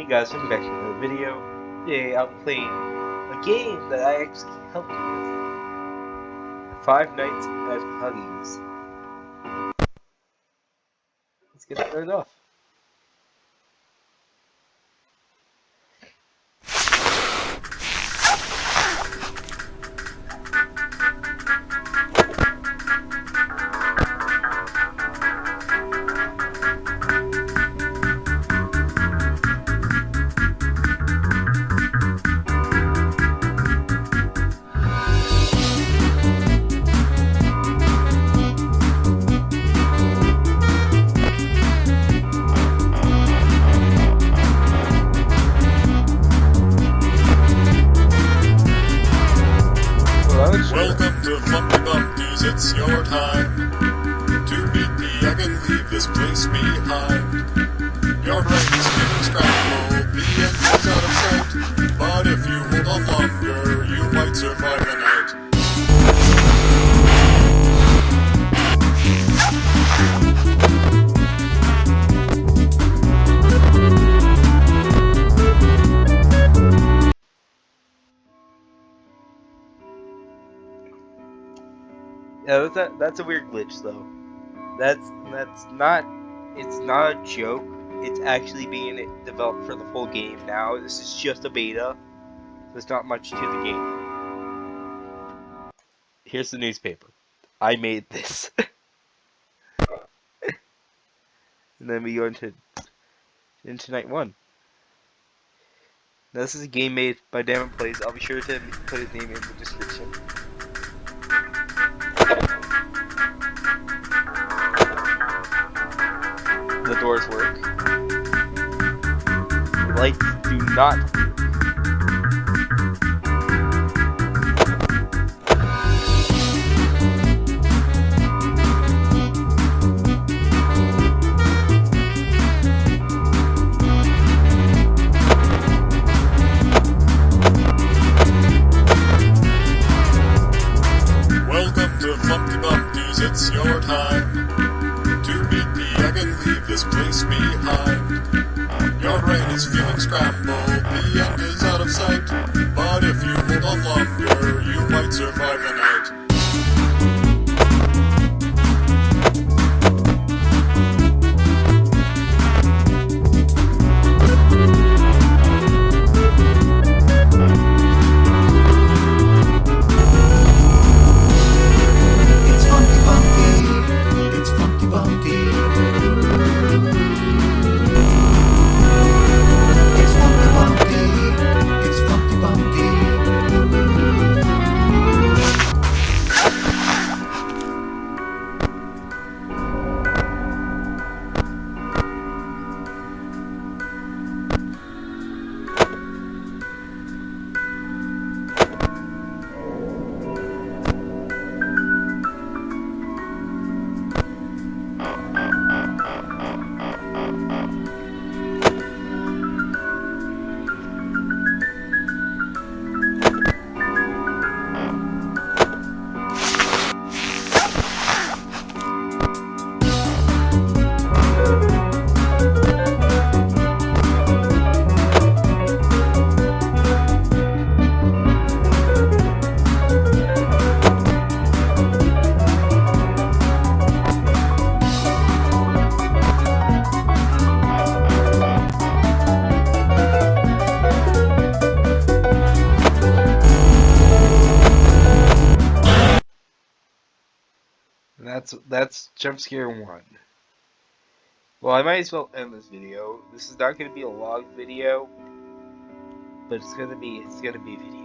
Hey guys, welcome back to another video. Today I'm playing a game that I actually helped with. Five Nights at Huggy's. Let's get started off. Bumpties, it's your time to beat me. I can leave this place behind. Your brain is getting scrambled, That's a, that's a weird glitch though. That's that's not it's not a joke. It's actually being developed for the full game now. This is just a beta. There's not much to the game. Here's the newspaper. I made this. and then we go into into night one. Now, this is a game made by Damon Plays. I'll be sure to put his name in the description. Lights do not. It's your time to beat the egg and leave this place behind. Brain is feeling scrambled, the end is out of sight. But if you hold on longer, you might survive that's that's jump scare one. Well, I might as well end this video. This is not going to be a log video, but it's going to be it's going to be video.